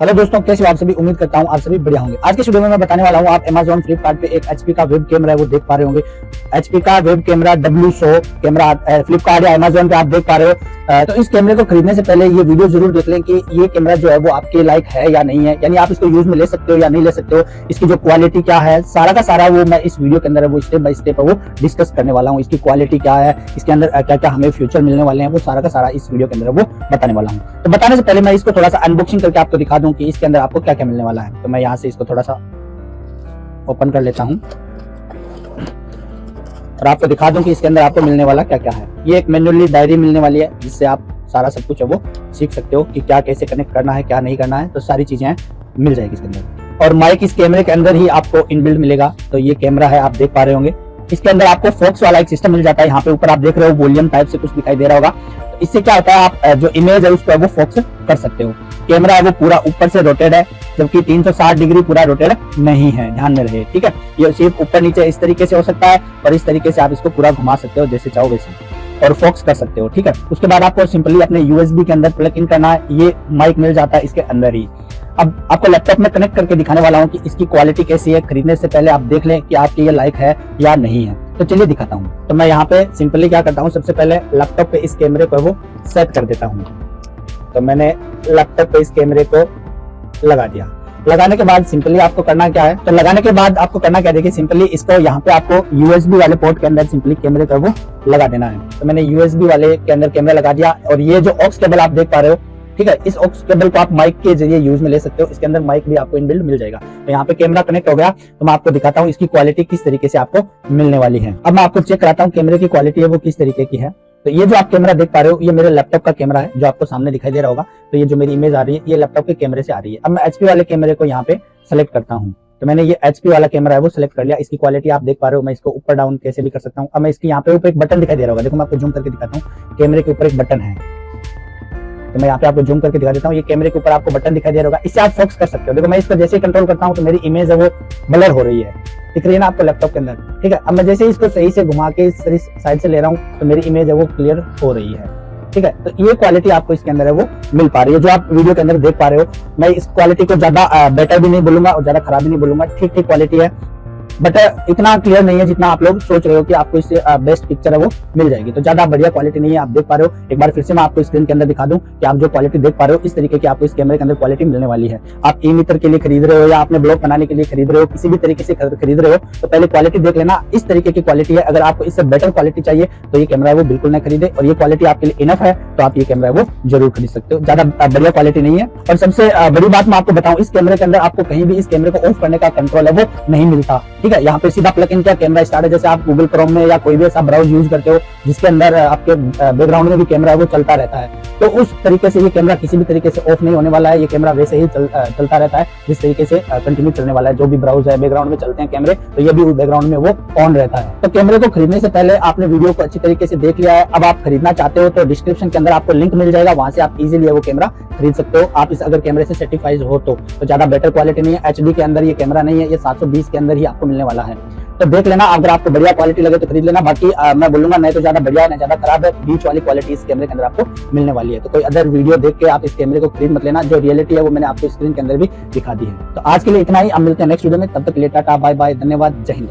Hello दोस्तों, कैसे आप सभी? उम्मीद करता हूँ आप सभी बढ़िया होंगे। आज के वीडियो में मैं बताने वाला हूँ, आप अमेजोन फ्लिपकार्ट पे एक एचपी का वेब कैमरा है, वो देख पा रहे होंगे। एचपी का web camera W so camera Flipkart या अमेजोन पे आप देख पा रहे हो। तो इस कैमरे को खरीदने से पहले ये वीडियो ज़रूर देख लें कि ये कैमरा जो है वो आपके लाइक है या नहीं है। यानी आप इसको यूज़ में ले सकते हो या नहीं ले सकते हो। इसकी जो क्वालिटी क्या है, सारा का सारा वो मैं इस वीडियो के अंदर वो स्टेप बाय स्टेप वो डिस्कस करने वाला हूँ। इसकी क्वालिटी क्या है, इसके अंदर क्या क्या हमें फ्यूचर मिलने वाले हैं, वो सारा का सारा इस वीडियो के अंदर वो बताने वाला हूँ। तो बताने से पहले मैं इसको थोड़ा सा अनबॉक्सिंग करके आपको दिखा दूँ कि इसके अंदर आपको क्या क्या मिलने वाला है। तो मैं यहाँ से इसको थोड़ा सा ओपन कर लेता हूँ। और आपको दिखा दूँ कि इसके अंदर आपको मिलने वाला क्या क्या है। ये एक मैनुअली डायरी मिलने वाली है, जिससे आप सारा सब कुछ है वो सीख सकते हो कि क्या कैसे कनेक्ट करना है, क्या नहीं करना है। तो सारी चीज़ें मिल जाएगी इसके अंदर। और माइक इस कैमरे के अंदर ही आपको इनबिल्ड मिलेगा। तो ये कैमरा है, आप देख पा रहे होंगे। इसके अंदर आपको फोक्स वाला एक सिस्टम मिल जाता है। यहाँ पे ऊपर आप देख रहे हो वॉल्यूम टाइप से कुछ दिखाई दे रहा होगा। तो इससे क्या होता है, आप जो इमेज है उस पर वो फोक्स कर सकते हो। कैमरा है, वो पूरा ऊपर से रोटेड है, जबकि 360 डिग्री पूरा रोटेड नहीं है, ध्यान में रहे, ठीक है? ये सिर्फ़ ऊपर नीचे इस तरीके से हो सकता है, और इस तरीके से आप इसको पूरा घुमा सकते हो, जैसे चाहो वैसे, और फोक्स कर सकते हो, ठीक है? उसके बाद आपको सिंपली अपने यूएसबी के अंदर प्लग इन करना है, ये माइक मिल जाता है इसके अंदर ही। अब आपको लैपटॉप में कनेक्ट करके दिखाने वाला हूँ कि इसकी क्वालिटी कैसी है, खरीदने से पहले आप देख लें कि आपके ये लाइक है या नहीं है। तो चलिए दिखाता हूँ। तो मैं यहाँ पे सिंपली क्या करता हूँ, सबसे पहले लैपटॉप पे इस कैमरे को वो सेट कर देता हूँ। तो मैंने लैपटॉप पे इस कैमरे को लगा दिया। लगाने के बाद सिंपली आपको करना क्या है? तो लगाने के बाद आपको करना क्या देखिए सिंपली इसको यहाँ पे आपको यूएसबी वाले पोर्ट के अंदर सिंपली कैमरे को वो लगा देना है। तो मैंने यूएसबी वाले के अंदर कैमरा लगा दिया और ये जो ऑक्स केबल आप देख पा रहे हो, ठीक है, इस ऑक्स केबल को आप माइक के ज़रिए यूज़ में ले सकते हो। इसके अंदर माइक भी आपको इनबिल्ड मिल जाएगा। तो यहाँ पे कैमरा कनेक्ट हो गया। तो मैं आपको दिखाता हूँ इसकी क्वालिटी किस तरीके से आपको मिलने वाली है। अब मैं आपको चेक कराता हूँ कैमरे की क्वालिटी है वो किस तरीके की है। तो ये जो आप कैमरा देख पा रहे हो, ये मेरे लैपटॉप का कैमरा है, जो आपको सामने दिखाई दे रहा होगा। तो ये जो मेरी इमेज आ रही है, ये लैपटॉप के कैमरे से आ रही है। अब मैं एचपी वाले कैमरे को यहाँ पे सेलेक्ट करता हूँ। तो मैंने ये एचपी वाला कैमरा है, वो सिलेक्ट कर लिया। इसकी क्वालिटी आप देख पा रहे हो, मैं इसको ऊपर डाउन कैसे भी कर सकता हूँ। अब मैं इसके यहाँ पे ऊपर एक बटन दिखाई दे रहा होगा। देखो मैं आपको जूम करके दिखाता हूँ। कैमरे के ऊपर एक बटन है। तो मैं यहाँ पे आपको जूम करके दिखा देता हूँ। ये कैमरे के ऊपर आपको बटन दिखाई दे रहा होगा। इससे आप फोकस कर सकते हो। देखो मैं इसको जैसे कंट्रोल करता हूँ तो मेरी इमेज है वो ब्लर हो रही है। दिख रही है ना आपको लैपटॉप के अंदर? ठीक है, अब मैं जैसे इसको सही से घुमा के इस साइड से ले रहा हूँ तो मेरी इमेज है वो क्लियर हो रही है। ठीक है तो ये क्वालिटी आपको इसके अंदर है, वो मिल पा रही है। जो आप वीडियो के अंदर देख पा रहे हो, मैं इस क्वालिटी को ज़्यादा बेटर भी नहीं बोलूँगा और ज़्यादा खराब भी नहीं बोलूँगा। ठीक ठीक क्वालिटी है। बट uh, इतना क्लियर नहीं है जितना आप लोग सोच रहे हो कि आपको इससे बेस्ट uh, पिक्चर है वो मिल जाएगी। तो ज़्यादा बढ़िया क्वालिटी नहीं है आप देख पा रहे हो। एक बार फिर से मैं आपको स्क्रीन के अंदर दिखा दूँ कि आप जो क्वालिटी देख पा रहे हो इस तरीके की आपको इस कैमरे के अंदर क्वालिटी मिलने वाली है। आप ई मित्र के लिए खरीद रहे हो या आपने ब्लॉग बनाने के लिए खरीद रहे हो किसी भी तरीके से खरीद रहे हो तो पहले क्वालिटी देख लेना। इस तरीके की क्वालिटी है। अगर आपको इससे बेटर क्वालिटी चाहिए तो ये कैमरा वो बिल्कुल ना खरीदे। और ये क्वालिटी आपके लिए इनफ है तो आप ये कैमरा वो ज़रूर खरीद सकते हो। ज़्यादा uh, बढ़िया क्वालिटी नहीं है। और सबसे बड़ी बात मैं आपको बताऊँ इस कैमरे के अंदर आपको कहीं भी इस कैमरे को ऑफ़ करने का कंट्रोल है वो नहीं मिलता। ठीक है यहाँ पे सीधा प्लग इन क्या कैमरा स्टार्ट है? जैसे आप गूगल क्रोम में या कोई भी ऐसा ब्राउज यूज़ करते हो जिसके अंदर आपके बैकग्राउंड में भी कैमरा है वो चलता रहता है। तो उस तरीके से ये कैमरा किसी भी तरीके से ऑफ़ नहीं होने वाला है ये कैमरा वैसे ही चल, चलता रहता है जिस तरीके से कंटिन्यू चलने वाला है। जो भी ब्राउज है बैकग्राउंड में चलते हैं कैमरे तो ये भी उस बैकग्राउंड में वो ऑन रहता है। तो कैमरे को खरीदने से पहले आपने वीडियो को अच्छी तरीके से देख लिया है। अब आप खरीदना चाहते हो तो डिस्क्रिप्शन के अंदर आपको लिंक मिल जाएगा वहाँ से आप इजिली वो कैमरा खरीद सकते हो। आप इस अगर कैमरे से सर्टिफाइड हो तो, तो ज़्यादा बेटर क्वालिटी नहीं है। HD के अंदर ये कैमरा नहीं है ये सात सौ बीस के अंदर ही आपको मिलने वाला है। तो देख लेना अगर आपको बढ़िया क्वालिटी लगे तो खरीद लेना। बाकी आ, मैं बोलूँगा नहीं तो ज़्यादा बढ़िया नहीं ज़्यादा खराब है बीच वाली क्वालिटी इस कैमरे के अंदर आपको मिलने वाली है। तो कोई अदर वीडियो देख के आप इस कैमरे को खरीद मत लेना जो रियलिटी है वो मैंने आपको स्क्रीन के अंदर भी दिखा दी है। तो आज के लिए इतना ही अब मिलते हैं नेक्स्ट वीडियो में तब तक लेटा टाटा बाय बाय धन्यवाद जय हिंद।